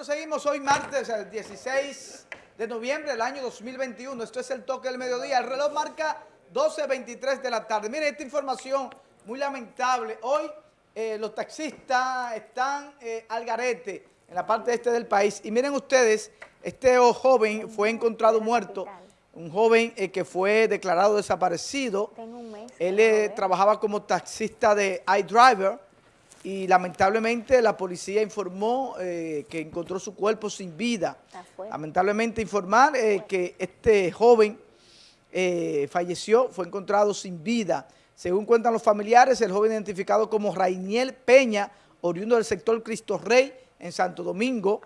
Nosotros seguimos hoy martes, el 16 de noviembre del año 2021. Esto es el toque del mediodía. El reloj marca 12.23 de la tarde. Miren esta información muy lamentable. Hoy eh, los taxistas están eh, al garete en la parte este del país. Y miren ustedes, este joven fue encontrado muerto. Un joven eh, que fue declarado desaparecido. Él trabajaba como taxista de iDriver y lamentablemente la policía informó eh, que encontró su cuerpo sin vida. Lamentablemente informar eh, que este joven eh, falleció, fue encontrado sin vida. Según cuentan los familiares, el joven identificado como Rainiel Peña, oriundo del sector Cristo Rey en Santo Domingo,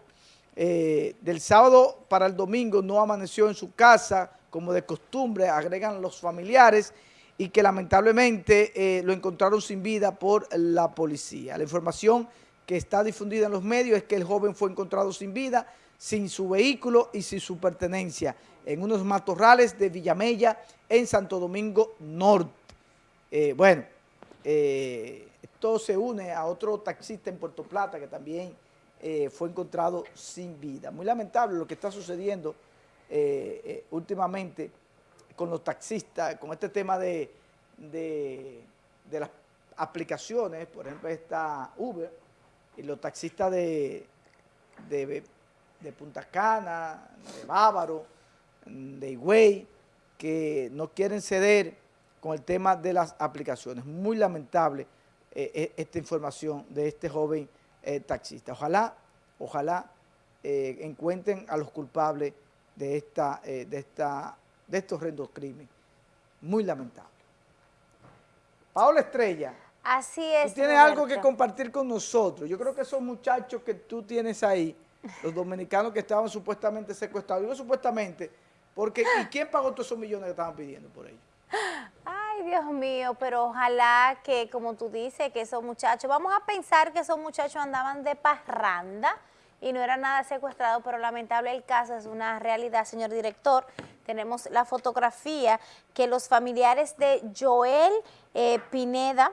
del sábado para el domingo no amaneció en su casa como de costumbre, agregan los familiares, y que lamentablemente eh, lo encontraron sin vida por la policía. La información que está difundida en los medios es que el joven fue encontrado sin vida, sin su vehículo y sin su pertenencia en unos matorrales de Villamella en Santo Domingo Norte. Eh, bueno, eh, esto se une a otro taxista en Puerto Plata que también fue encontrado sin vida. Muy lamentable lo que está sucediendo últimamente con los taxistas, con este tema de, las aplicaciones, por ejemplo está Uber, y los taxistas de, de, Punta Cana, de Bávaro, de Higüey, que no quieren ceder con el tema de las aplicaciones. Muy lamentable eh, eh, esta información de este joven eh, taxista. Ojalá, ojalá encuentren a los culpables de esta, de esta de estos horrendos crímenes. Muy lamentable. Paola Estrella. Así es. Tú tienes algo que compartir con nosotros. Yo creo que esos muchachos que tú tienes ahí, los dominicanos que estaban supuestamente secuestrados, digo supuestamente, porque ¿y quién pagó todos esos millones que estaban pidiendo por ellos? Ay, Dios mío, pero ojalá que, como tú dices, que esos muchachos, vamos a pensar que esos muchachos andaban de parranda y no era nada secuestrado, pero lamentable el caso, es una realidad, señor director. Tenemos la fotografía que los familiares de Joel eh, Pineda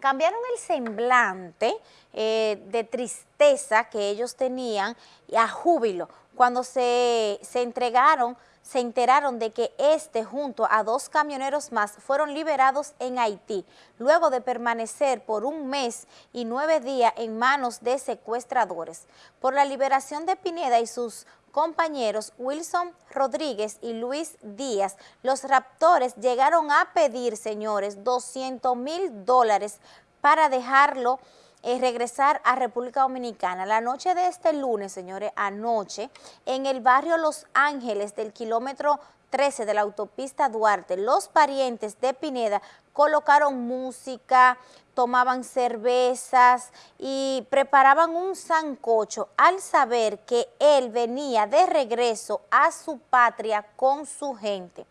cambiaron el semblante eh, de tristeza que ellos tenían a júbilo. Cuando se, se entregaron se enteraron de que este junto a dos camioneros más fueron liberados en Haití, luego de permanecer por un mes y nueve días en manos de secuestradores. Por la liberación de Pineda y sus compañeros Wilson Rodríguez y Luis Díaz, los raptores llegaron a pedir, señores, 200 mil dólares para dejarlo eh, regresar a República Dominicana. La noche de este lunes, señores, anoche, en el barrio Los Ángeles del kilómetro 13 de la autopista Duarte, los parientes de Pineda colocaron música, tomaban cervezas y preparaban un sancocho al saber que él venía de regreso a su patria con su gente.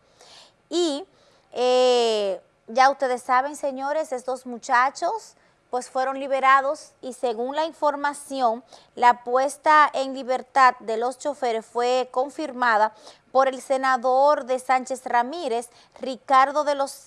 Y eh, ya ustedes saben, señores, estos muchachos pues fueron liberados y según la información, la puesta en libertad de los choferes fue confirmada por el senador de Sánchez Ramírez, Ricardo de los,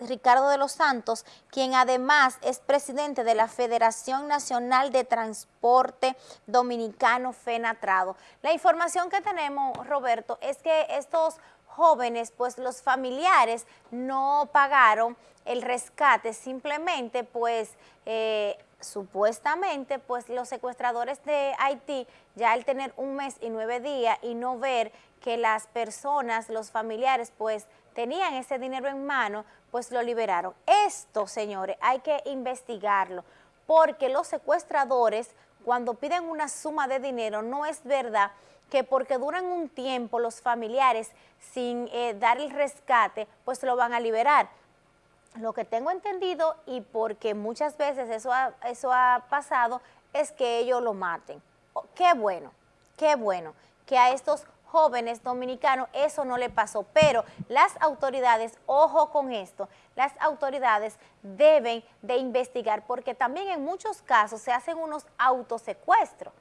Ricardo de los Santos, quien además es presidente de la Federación Nacional de Transporte Dominicano, FENATRADO. La información que tenemos, Roberto, es que estos jóvenes, pues los familiares no pagaron el rescate, simplemente pues eh, supuestamente pues los secuestradores de Haití ya al tener un mes y nueve días y no ver que las personas, los familiares pues tenían ese dinero en mano, pues lo liberaron. Esto, señores, hay que investigarlo, porque los secuestradores cuando piden una suma de dinero no es verdad que porque duran un tiempo los familiares sin eh, dar el rescate, pues lo van a liberar. Lo que tengo entendido y porque muchas veces eso ha, eso ha pasado es que ellos lo maten. Oh, qué bueno, qué bueno que a estos jóvenes dominicanos eso no le pasó, pero las autoridades, ojo con esto, las autoridades deben de investigar porque también en muchos casos se hacen unos autosecuestros.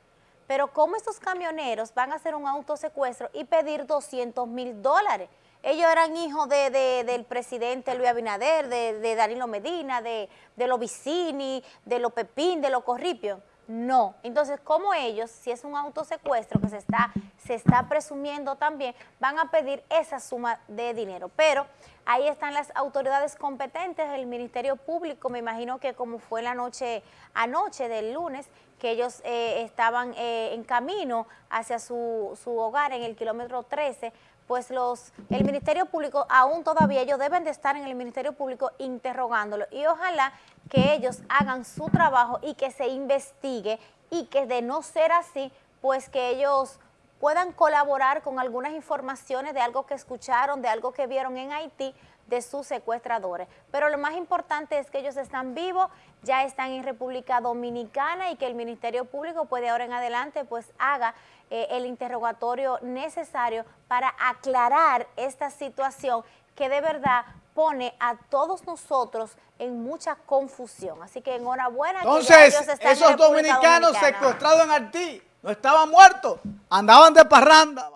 Pero ¿cómo estos camioneros van a hacer un autosecuestro y pedir 200 mil dólares? Ellos eran hijos de, del presidente Luis Abinader, de, Danilo Medina, de, de los Vicini, de los Pepín, de los Corripio. No. Entonces, como ellos, si es un autosecuestro que se está, se está presumiendo también, van a pedir esa suma de dinero. Pero ahí están las autoridades competentes, el Ministerio Público, me imagino que como fue la noche anoche del lunes, que ellos eh, estaban eh, en camino hacia su, su hogar en el kilómetro 13, pues los el Ministerio Público, aún todavía ellos deben de estar en el Ministerio Público interrogándolo. Y ojalá que ellos hagan su trabajo y que se investigue y que de no ser así, pues que ellos puedan colaborar con algunas informaciones de algo que escucharon, de algo que vieron en Haití, de sus secuestradores. Pero lo más importante es que ellos están vivos, ya están en República Dominicana y que el Ministerio Público puede ahora en adelante pues haga eh, el interrogatorio necesario para aclarar esta situación que de verdad pone a todos nosotros en mucha confusión. Así que enhorabuena. Entonces, esos dominicanos secuestrados en Haití no estaban muertos, andaban de parranda.